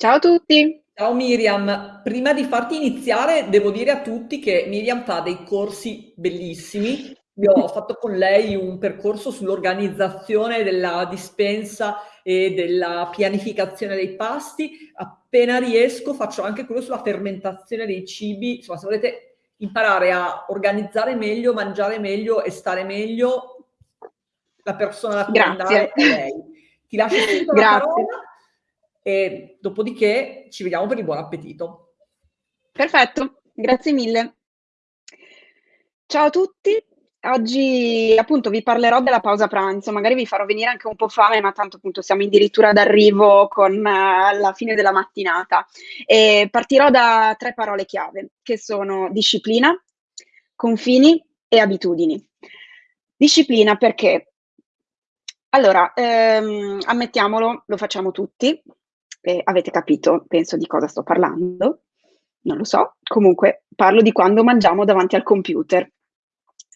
Ciao a tutti! Ciao Miriam, prima di farti iniziare devo dire a tutti che Miriam fa dei corsi bellissimi. Io ho fatto con lei un percorso sull'organizzazione della dispensa e della pianificazione dei pasti. Appena riesco faccio anche quello sulla fermentazione dei cibi. Insomma, se volete imparare a organizzare meglio, mangiare meglio e stare meglio, la persona da cui andare è lei. Ti lascio subito la parola e dopodiché ci vediamo per il buon appetito. Perfetto, grazie mille. Ciao a tutti, oggi appunto vi parlerò della pausa pranzo, magari vi farò venire anche un po' fame, ma tanto appunto siamo addirittura d'arrivo con uh, la fine della mattinata. E partirò da tre parole chiave, che sono disciplina, confini e abitudini. Disciplina perché? Allora, ehm, ammettiamolo, lo facciamo tutti, eh, avete capito, penso, di cosa sto parlando? Non lo so. Comunque, parlo di quando mangiamo davanti al computer.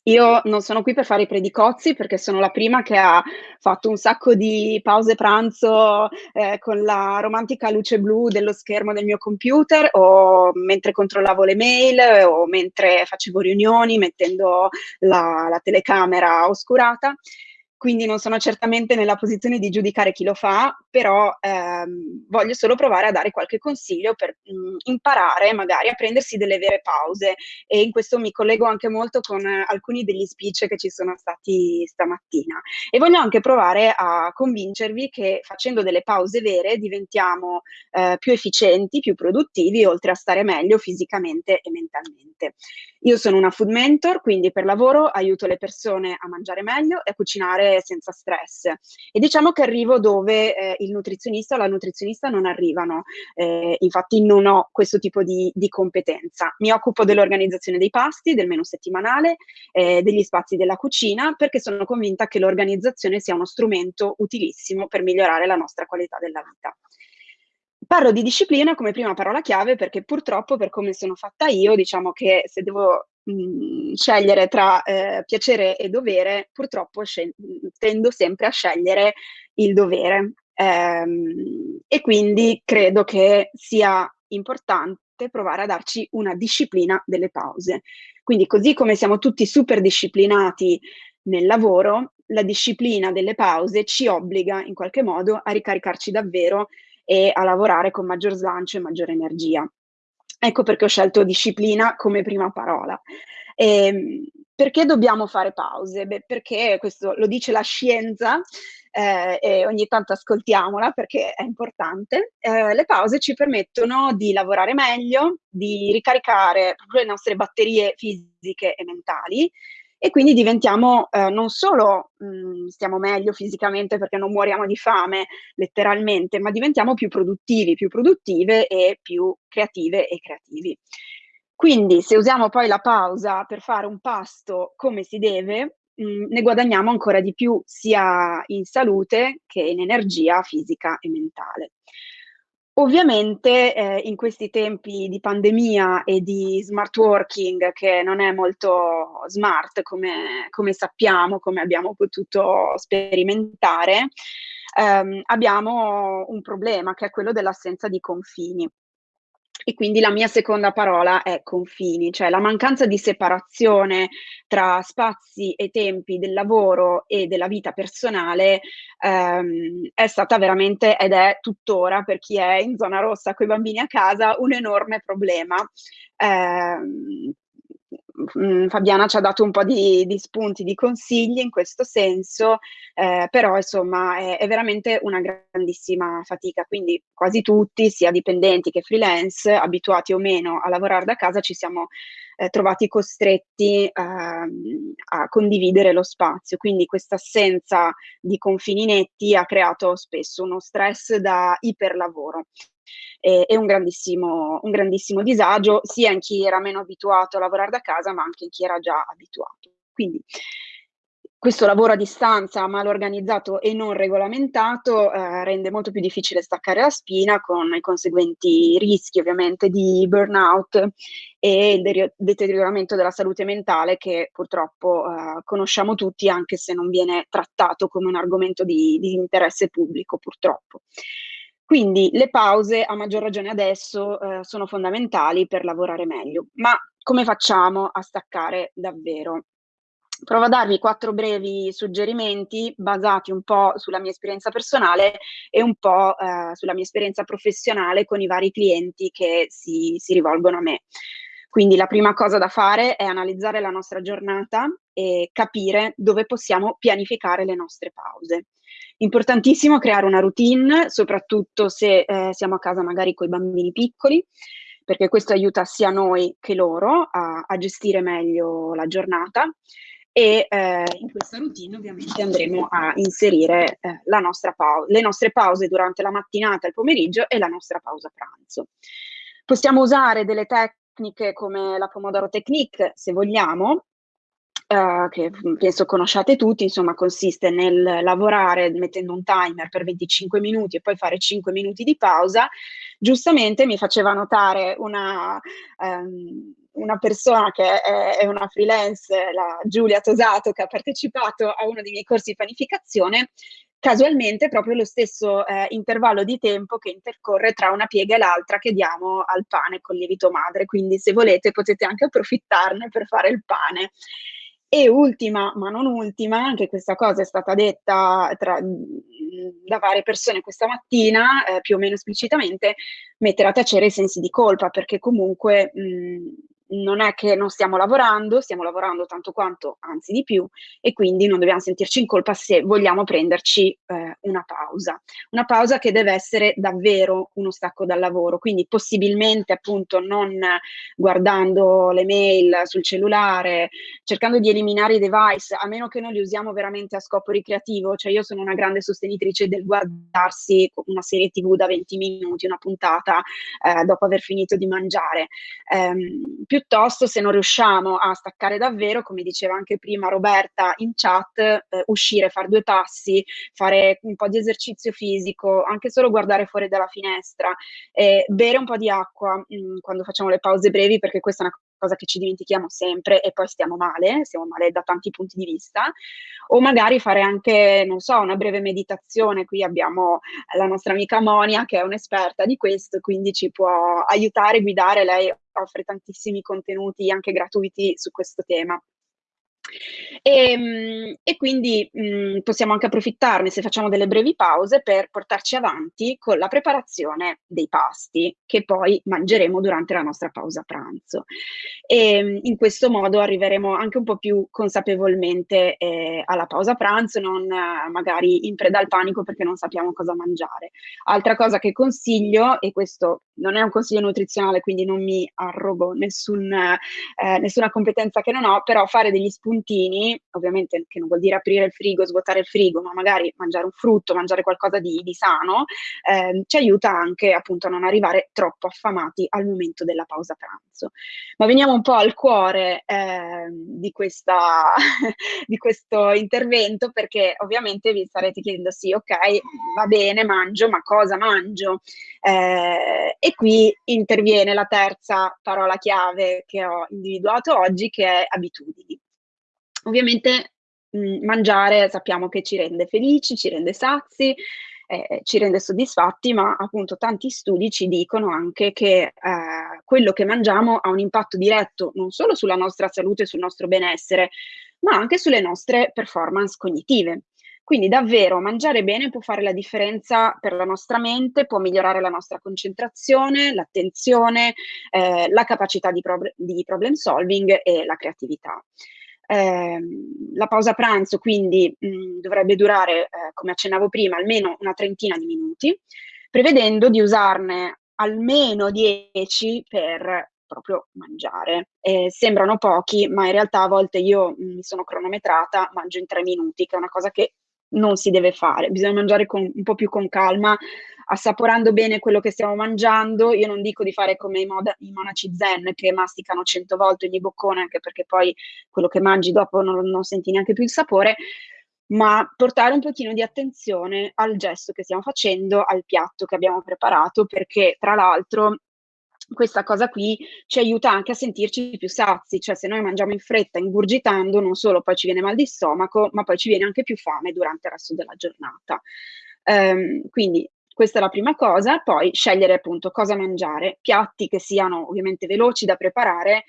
Io non sono qui per fare i predicozzi perché sono la prima che ha fatto un sacco di pause pranzo eh, con la romantica luce blu dello schermo del mio computer o mentre controllavo le mail o mentre facevo riunioni mettendo la, la telecamera oscurata quindi non sono certamente nella posizione di giudicare chi lo fa, però ehm, voglio solo provare a dare qualche consiglio per mh, mm, imparare magari a prendersi delle vere pause e in questo mi collego anche molto con eh, alcuni degli speech che ci sono stati stamattina e voglio anche provare a convincervi che facendo delle pause vere diventiamo eh, più efficienti, più produttivi, oltre a stare meglio fisicamente e mentalmente. Io sono una food mentor, quindi per lavoro aiuto le persone a mangiare meglio e a cucinare senza stress. E diciamo che arrivo dove eh, il nutrizionista o la nutrizionista non arrivano, eh, infatti non ho questo tipo di, di competenza. Mi occupo dell'organizzazione dei pasti, del menù settimanale, eh, degli spazi della cucina, perché sono convinta che l'organizzazione sia uno strumento utilissimo per migliorare la nostra qualità della vita. Parlo di disciplina come prima parola chiave perché purtroppo per come sono fatta io, diciamo che se devo scegliere tra eh, piacere e dovere, purtroppo tendo sempre a scegliere il dovere. Ehm, e quindi credo che sia importante provare a darci una disciplina delle pause. Quindi così come siamo tutti super disciplinati nel lavoro, la disciplina delle pause ci obbliga in qualche modo a ricaricarci davvero e a lavorare con maggior slancio e maggiore energia. Ecco perché ho scelto disciplina come prima parola. E, ehm, perché dobbiamo fare pause? Beh, perché questo lo dice la scienza eh, e ogni tanto ascoltiamola perché è importante. Eh, le pause ci permettono di lavorare meglio, di ricaricare le nostre batterie fisiche e mentali e quindi diventiamo eh, non solo mh, mm, stiamo meglio fisicamente perché non muoriamo di fame letteralmente, ma diventiamo più produttivi, più produttive e più creative e creativi. Quindi se usiamo poi la pausa per fare un pasto come si deve, mh, mm, ne guadagniamo ancora di più sia in salute che in energia fisica e mentale. Ovviamente, ehm, in questi tempi di pandemia e di smart working che non è molto smart come come sappiamo, come abbiamo potuto sperimentare, ehm, abbiamo un problema che è quello dell'assenza di confini. E quindi la mia seconda parola è confini, cioè la mancanza di separazione tra spazi e tempi del lavoro e della vita personale ehm, è stata veramente ed è tuttora per chi è in zona rossa con i bambini a casa un enorme problema. Eh, mh, Fabiana ci ha dato un po' di, di, spunti, di consigli in questo senso, eh, però insomma è, è, veramente una grandissima fatica, quindi quasi tutti, sia dipendenti che freelance, abituati o meno a lavorare da casa, ci siamo eh, trovati costretti eh, a condividere lo spazio, quindi questa assenza di confini netti ha creato spesso uno stress da iperlavoro e, e un, grandissimo, un grandissimo disagio sia in chi era meno abituato a lavorare da casa ma anche in chi era già abituato. Quindi questo lavoro a distanza mal organizzato e non regolamentato eh, rende molto più difficile staccare la spina con i conseguenti rischi ovviamente di burnout e il deterioramento della salute mentale che purtroppo eh, conosciamo tutti anche se non viene trattato come un argomento di, di interesse pubblico purtroppo. Quindi le pause, a maggior ragione adesso, eh, sono fondamentali per lavorare meglio. Ma come facciamo a staccare davvero? Provo a darvi quattro brevi suggerimenti basati un po' sulla mia esperienza personale e un po' eh, sulla mia esperienza professionale con i vari clienti che si, si rivolgono a me. Quindi la prima cosa da fare è analizzare la nostra giornata e capire dove possiamo pianificare le nostre pause. Importantissimo creare una routine, soprattutto se eh, siamo a casa magari con i bambini piccoli, perché questo aiuta sia noi che loro a, a gestire meglio la giornata e eh, in questa routine ovviamente andremo a inserire eh, le nostre pause durante la mattinata, il pomeriggio e la nostra pausa pranzo. Possiamo usare delle tecniche come la Pomodoro Technique se vogliamo, Uh, che penso conosciate tutti, insomma consiste nel lavorare mettendo un timer per 25 minuti e poi fare 5 minuti di pausa. Giustamente mi faceva notare una, um, una persona che è, una freelance, la Giulia Tosato, che ha partecipato a uno dei miei corsi di panificazione, casualmente proprio lo stesso eh, intervallo di tempo che intercorre tra una piega e l'altra che diamo al pane con lievito madre, quindi se volete potete anche approfittarne per fare il pane. E ultima, ma non ultima, anche questa cosa è stata detta tra, da varie persone questa mattina, eh, più o meno esplicitamente, mettere a tacere i sensi di colpa, perché comunque mh, non è che non stiamo lavorando, stiamo lavorando tanto quanto, anzi di più, e quindi non dobbiamo sentirci in colpa se vogliamo prenderci eh, una pausa. Una pausa che deve essere davvero uno stacco dal lavoro, quindi possibilmente appunto non guardando le mail sul cellulare, cercando di eliminare i device, a meno che non li usiamo veramente a scopo ricreativo, cioè io sono una grande sostenitrice del guardarsi una serie tv da 20 minuti, una puntata eh, dopo aver finito di mangiare. Più piuttosto se non riusciamo a staccare davvero, come diceva anche prima Roberta in chat, eh, uscire, fare due passi, fare un po' di esercizio fisico, anche solo guardare fuori dalla finestra, eh, bere un po' di acqua mh, mm, quando facciamo le pause brevi, perché questa è una cosa che ci dimentichiamo sempre e poi stiamo male, stiamo male da tanti punti di vista, o magari fare anche, non so, una breve meditazione, qui abbiamo la nostra amica Monia che è un'esperta di questo, quindi ci può aiutare, guidare, lei offre tantissimi contenuti anche gratuiti su questo tema. E, ehm, e quindi mh, mhmm, possiamo anche approfittarne se facciamo delle brevi pause per portarci avanti con la preparazione dei pasti che poi mangeremo durante la nostra pausa pranzo. E ehm, in questo modo arriveremo anche un po' più consapevolmente eh, alla pausa pranzo, non magari in preda al panico perché non sappiamo cosa mangiare. Altra cosa che consiglio, e questo non è un consiglio nutrizionale, quindi non mi arrogo nessun, eh, nessuna competenza che non ho, però fare degli spuntini, ovviamente che non vuol dire aprire il frigo, svuotare il frigo, ma magari mangiare un frutto, mangiare qualcosa di, di sano, eh, ci aiuta anche appunto a non arrivare troppo affamati al momento della pausa pranzo. Ma veniamo un po' al cuore eh, di, questa, di questo intervento, perché ovviamente vi starete chiedendo, sì, ok, va bene, mangio, ma cosa mangio? Eh, e qui interviene la terza parola chiave che ho individuato oggi, che è abitudini. Ovviamente mh, mhmm, mangiare sappiamo che ci rende felici, ci rende sazi, eh, ci rende soddisfatti, ma appunto tanti studi ci dicono anche che eh, quello che mangiamo ha un impatto diretto non solo sulla nostra salute sul nostro benessere, ma anche sulle nostre performance cognitive. Quindi davvero mangiare bene può fare la differenza per la nostra mente, può migliorare la nostra concentrazione, l'attenzione, eh, la capacità di, prob- di, problem solving e la creatività. Eh, la pausa pranzo quindi mh, dovrebbe durare, eh, come accennavo prima, almeno una trentina di minuti, prevedendo di usarne almeno 10 per proprio mangiare. Eh, sembrano pochi, ma in realtà a volte io mi sono cronometrata, mangio in tre minuti, che è una cosa che non si deve fare, bisogna mangiare con, un po' più con calma, assaporando bene quello che stiamo mangiando. Io non dico di fare come i, moda, i monaci zen che masticano cento volte ogni boccone, anche perché poi quello che mangi dopo non, non senti neanche più il sapore, ma portare un pochino di attenzione al gesto che stiamo facendo, al piatto che abbiamo preparato, perché tra l'altro questa cosa qui ci aiuta anche a sentirci più sazi, cioè se noi mangiamo in fretta, ingurgitando, non solo poi ci viene mal di stomaco, ma poi ci viene anche più fame durante il resto della giornata. Um, quindi Questa è la prima cosa, poi scegliere appunto cosa mangiare, piatti che siano ovviamente veloci da preparare,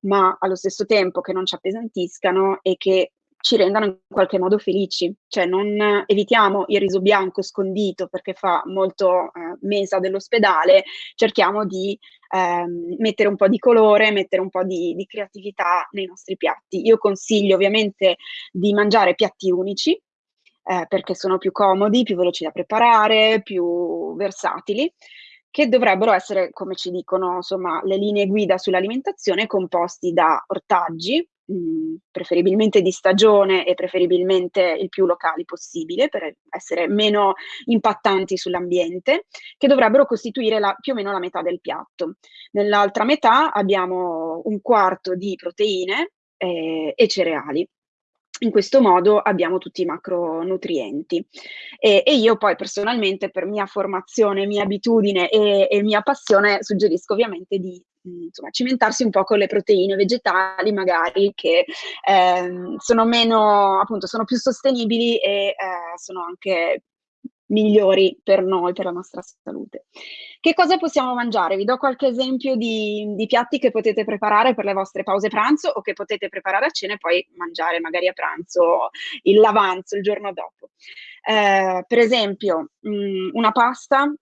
ma allo stesso tempo che non ci appesantiscano e che ci rendano in qualche modo felici, cioè non evitiamo il riso bianco scondito perché fa molto eh, mesa dell'ospedale, cerchiamo di ehm, mettere un po' di colore, mettere un po' di, di creatività nei nostri piatti. Io consiglio ovviamente di mangiare piatti unici, eh, perché sono più comodi, più veloci da preparare, più versatili che dovrebbero essere, come ci dicono insomma, le linee guida sull'alimentazione, composti da ortaggi, preferibilmente di stagione e preferibilmente il più locali possibile per essere meno impattanti sull'ambiente, che dovrebbero costituire la, più o meno la metà del piatto. Nell'altra metà abbiamo un quarto di proteine eh, e cereali. In questo modo abbiamo tutti i macronutrienti. E, e, io poi personalmente per mia formazione, mia abitudine e, e mia passione suggerisco ovviamente di insomma, cimentarsi un po' con le proteine vegetali magari che eh, sono meno, appunto, sono più sostenibili e eh, sono anche migliori per noi, per la nostra salute. Che cosa possiamo mangiare? Vi do qualche esempio di, di, piatti che potete preparare per le vostre pause pranzo o che potete preparare a cena e poi mangiare magari a pranzo il l'avanzo il giorno dopo. Eh, per esempio, mh, mm, una pasta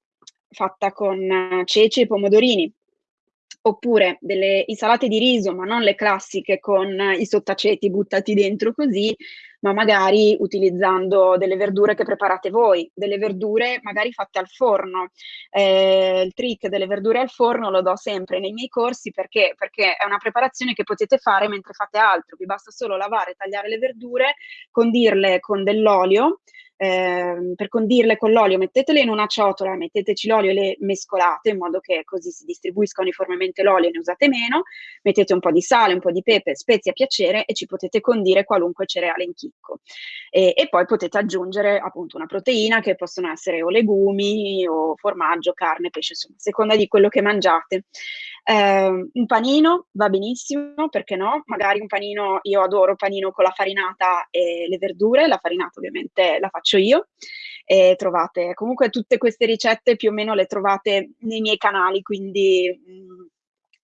fatta con ceci e pomodorini, oppure delle insalate di riso, ma non le classiche con i sottaceti buttati dentro così, ma magari utilizzando delle verdure che preparate voi, delle verdure magari fatte al forno. Eh, il trick delle verdure al forno lo do sempre nei miei corsi perché? perché è una preparazione che potete fare mentre fate altro, vi basta solo lavare, tagliare le verdure, condirle con dell'olio, eh, per condirle con l'olio mettetele in una ciotola, metteteci l'olio e le mescolate in modo che così si distribuisca uniformemente l'olio e ne usate meno, mettete un po' di sale, un po' di pepe, spezie a piacere e ci potete condire qualunque cereale in chicco. E, e poi potete aggiungere appunto una proteina che possono essere o legumi o formaggio, carne, pesce, insomma, a seconda di quello che mangiate. Eh, un panino va benissimo, perché no? Magari un panino, io adoro panino con la farinata e le verdure, la farinata ovviamente la faccio io. E trovate comunque tutte queste ricette più o meno le trovate nei miei canali, quindi mh, mm,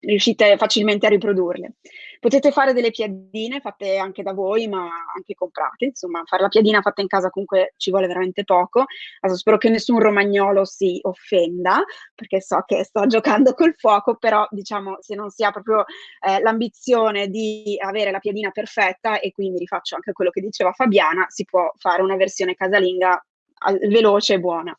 riuscite facilmente a riprodurle. Potete fare delle piadine fatte anche da voi, ma anche comprate, insomma, fare la piadina fatta in casa comunque ci vuole veramente poco. Adesso spero che nessun romagnolo si offenda, perché so che sto giocando col fuoco, però diciamo se non si ha proprio eh, l'ambizione di avere la piadina perfetta, e quindi rifaccio anche quello che diceva Fabiana, si può fare una versione casalinga veloce e buona.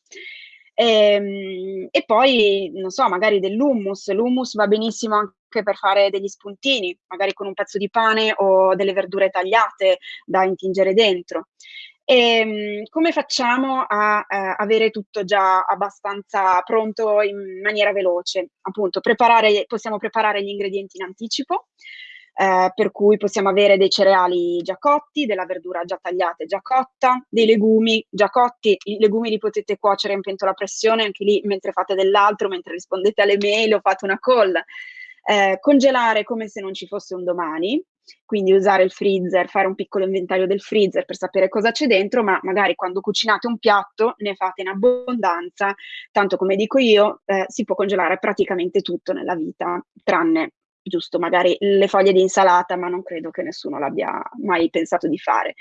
E, ehm, e poi, non so, magari dell'hummus. L'hummus va benissimo anche per fare degli spuntini, magari con un pezzo di pane o delle verdure tagliate da intingere dentro. E, ehm, come facciamo a eh, avere tutto già abbastanza pronto in maniera veloce? Appunto, preparare, possiamo preparare gli ingredienti in anticipo, eh, per cui possiamo avere dei cereali già cotti, della verdura già tagliata e già cotta, dei legumi già cotti, i legumi li potete cuocere in pentola a pressione anche lì mentre fate dell'altro, mentre rispondete alle mail o fate una call, eh, congelare come se non ci fosse un domani, quindi usare il freezer, fare un piccolo inventario del freezer per sapere cosa c'è dentro, ma magari quando cucinate un piatto ne fate in abbondanza, tanto come dico io, eh, si può congelare praticamente tutto nella vita, tranne giusto magari le foglie di insalata, ma non credo che nessuno l'abbia mai pensato di fare.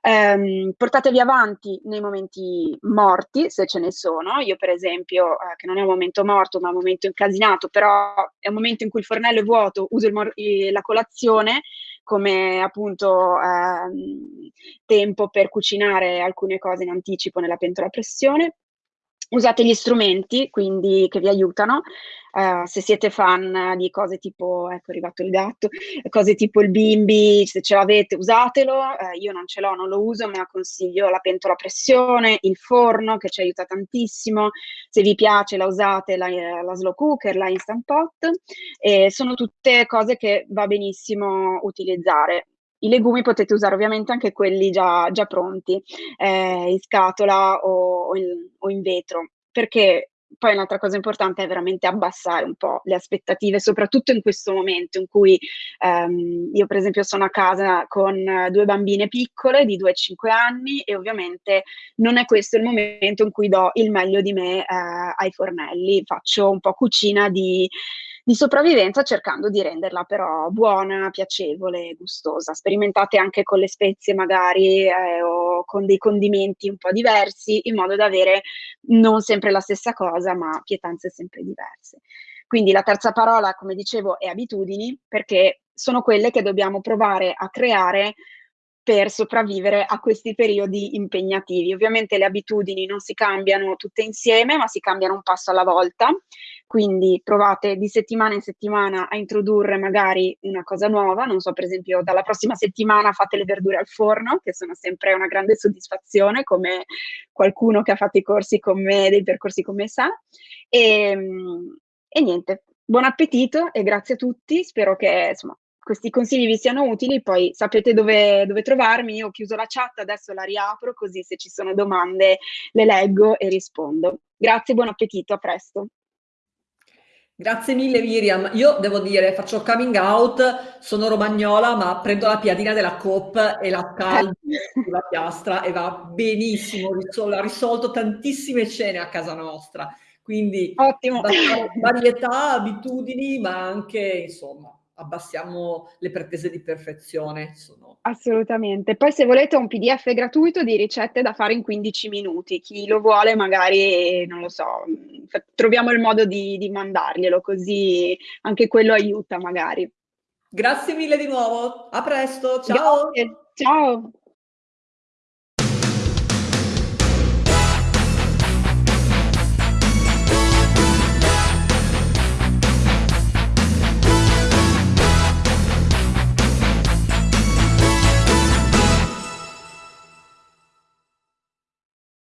Um, portatevi avanti nei momenti morti, se ce ne sono. Io, per esempio, eh, che non è un momento morto, ma un momento incasinato, però è un momento in cui il fornello è vuoto, uso la colazione come appunto eh, tempo per cucinare alcune cose in anticipo nella pentola a pressione usate gli strumenti quindi che vi aiutano uh, se siete fan di cose tipo ecco è arrivato il gatto cose tipo il bimbi se ce l'avete usatelo uh, io non ce l'ho non lo uso ma consiglio la pentola a pressione il forno che ci aiuta tantissimo. Se vi piace la usate la, la slow cooker la instant pot e sono tutte cose che va benissimo utilizzare. I legumi potete usare ovviamente anche quelli già, già pronti, eh, in scatola o, o, in, o, in, vetro, perché poi un'altra cosa importante è veramente abbassare un po' le aspettative, soprattutto in questo momento in cui ehm, io per esempio sono a casa con due bambine piccole di 2 e 5 anni e ovviamente non è questo il momento in cui do il meglio di me eh, ai fornelli, faccio un po' cucina di di sopravvivenza cercando di renderla però buona, piacevole, gustosa. Sperimentate anche con le spezie magari eh, o con dei condimenti un po' diversi in modo da avere non sempre la stessa cosa ma pietanze sempre diverse. Quindi la terza parola, come dicevo, è abitudini perché sono quelle che dobbiamo provare a creare per sopravvivere a questi periodi impegnativi. Ovviamente le abitudini non si cambiano tutte insieme, ma si cambiano un passo alla volta, quindi provate di settimana in settimana a introdurre magari una cosa nuova, non so, per esempio dalla prossima settimana fate le verdure al forno, che sono sempre una grande soddisfazione, come qualcuno che ha fatto i corsi con me, dei percorsi con me sa. E, ehm, e niente, buon appetito e grazie a tutti, spero che insomma questi consigli vi siano utili, poi sapete dove, dove trovarmi, io ho chiuso la chat, adesso la riapro, così se ci sono domande le leggo e rispondo. Grazie, buon appetito, a presto. Grazie mille Miriam. Io devo dire, faccio coming out, sono romagnola, ma prendo la piadina della Coop e la caldo sulla piastra e va benissimo, ha risolto tantissime cene a casa nostra. Quindi Ottimo. varietà, abitudini, ma anche, insomma, abbassiamo le pretese di perfezione. Sono... Assolutamente. Poi se volete un PDF gratuito di ricette da fare in 15 minuti, chi lo vuole magari, non lo so, troviamo il modo di, di mandarglielo, così anche quello aiuta magari. Grazie mille di nuovo, a presto, ciao! Grazie. Ciao!